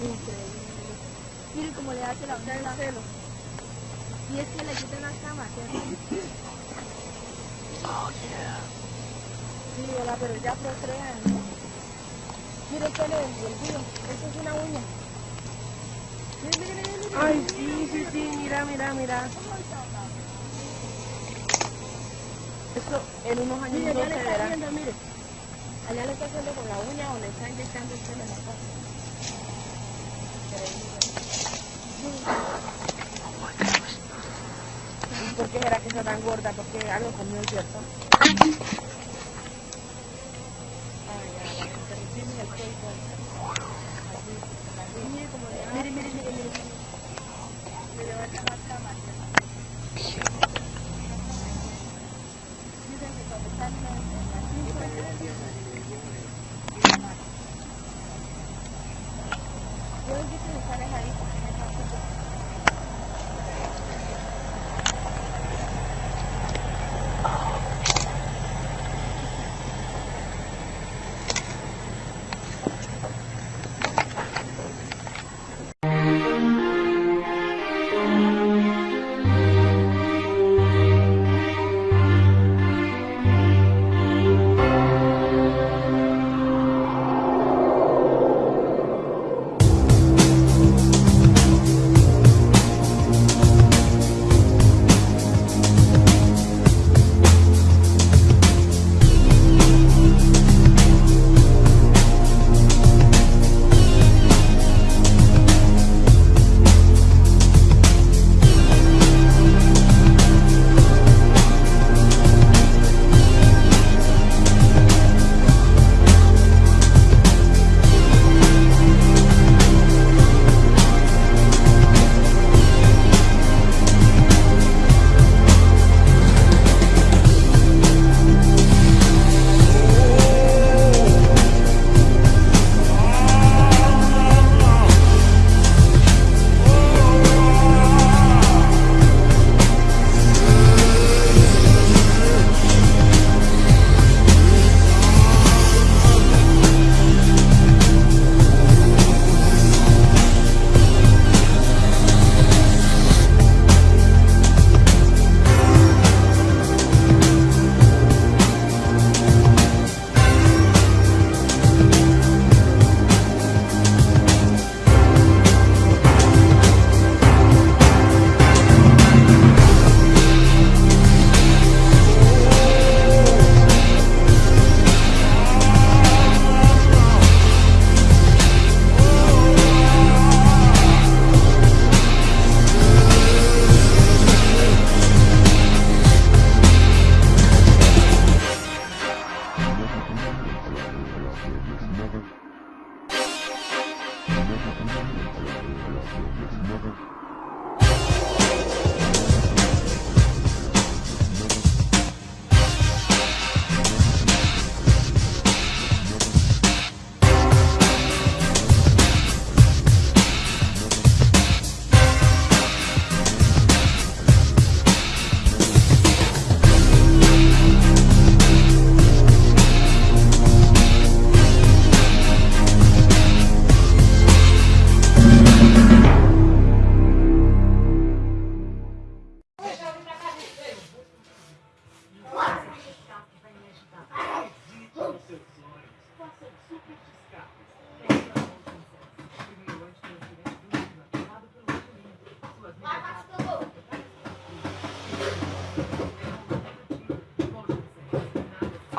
Increíble. Miren cómo le hace la del pelo. Y es que le quitan las camas, ¿cierto? Oh, yeah. Sí, ¿verdad? pero ya procrean, ¿no? Mire del del tío. Esto es una uña. Mire, mire, mire, mire. Ay, sí, sí, sí, mira, mira, mira. Esto en unos años Mire, no se le verá. haciendo, mire. Allá le está haciendo con la uña o le está inyectando el pelo en la cara. ¿Y por qué será que está tan gorda? Porque algo comió, ¿cierto? Ay, ya, el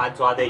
phát ra đi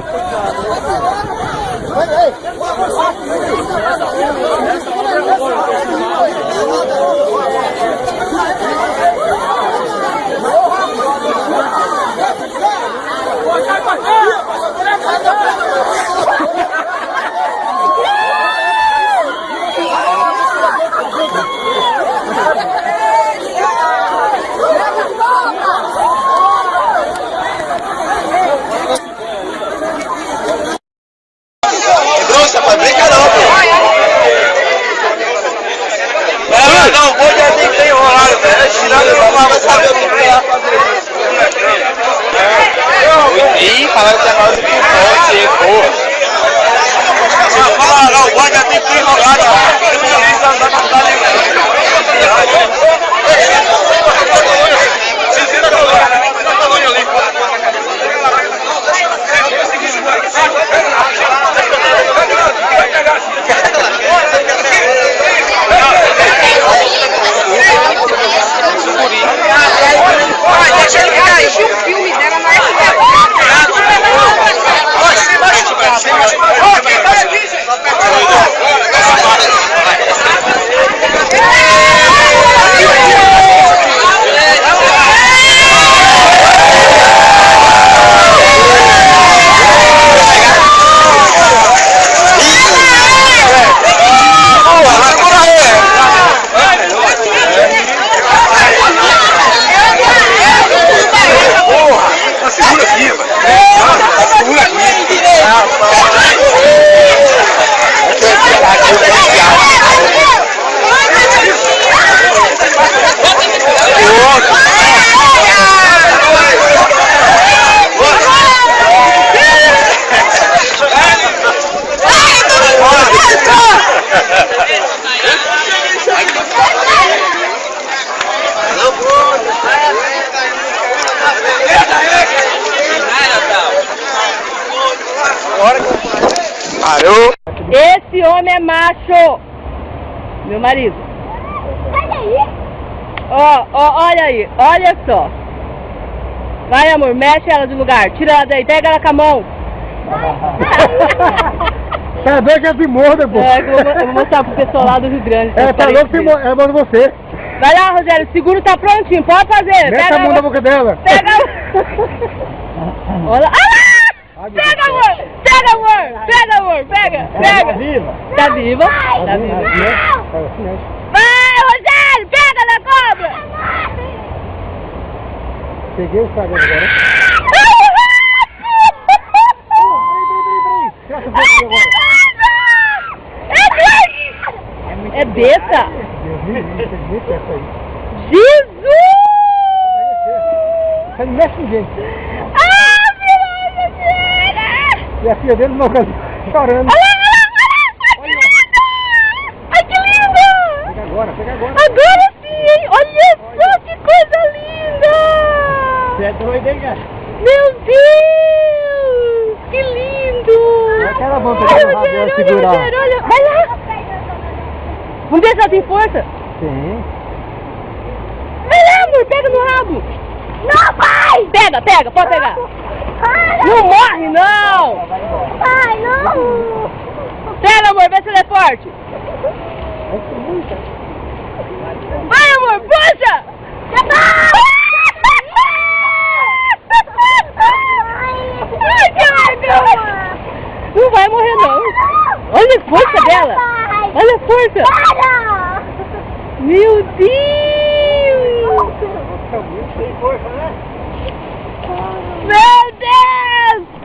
Hey, hey! Falaram que agora do que pode, porra. Não, fala não, o já tem que não é macho. Meu marido. Olha aí. Ó, ó, olha aí, olha só. Vai, amor, mexe ela de lugar. Tira ela daí, pega ela com a mão. Tá doido que é de morda, pô. É, eu, vou, eu vou mostrar pro pessoal lá do Rio Grande. É, tá louco que é bom de você. Vai lá, Rogério, o seguro tá prontinho, pode fazer. Mete a mão na boca dela. Pega Olha lá. Ah! Pega, amor! Pega, amor! Pega, amor! Pega! Pega! viva. Tá viva? Tá viva. Vai, Rogério! Pega na cobra! Peguei o Instagram agora. É essa aí. Jesus! Você não mexe filha Rogério! E a filha dele não chorando. Olha olha lá! Ai, que lindo! Ai, que lindo! Agora sim, hein? Olha só que coisa linda! Você é doido, hein, cara? Meu Deus! Que lindo! Mão que Olha, eu vou Rogério, olha, segurar. Rogério, olha. Vai lá! Vamos ver se ela tem força. Sim. Vai lá, amor, pega no rabo. Não, pai! Pega, pega, pode pegar. Não morre, não! Pai, não! Pega, amor, vê se ele é forte.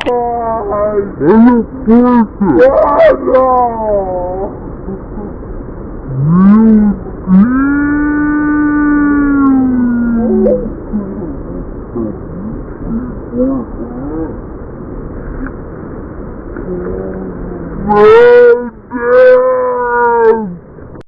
God! Are you perfect? God, no! You.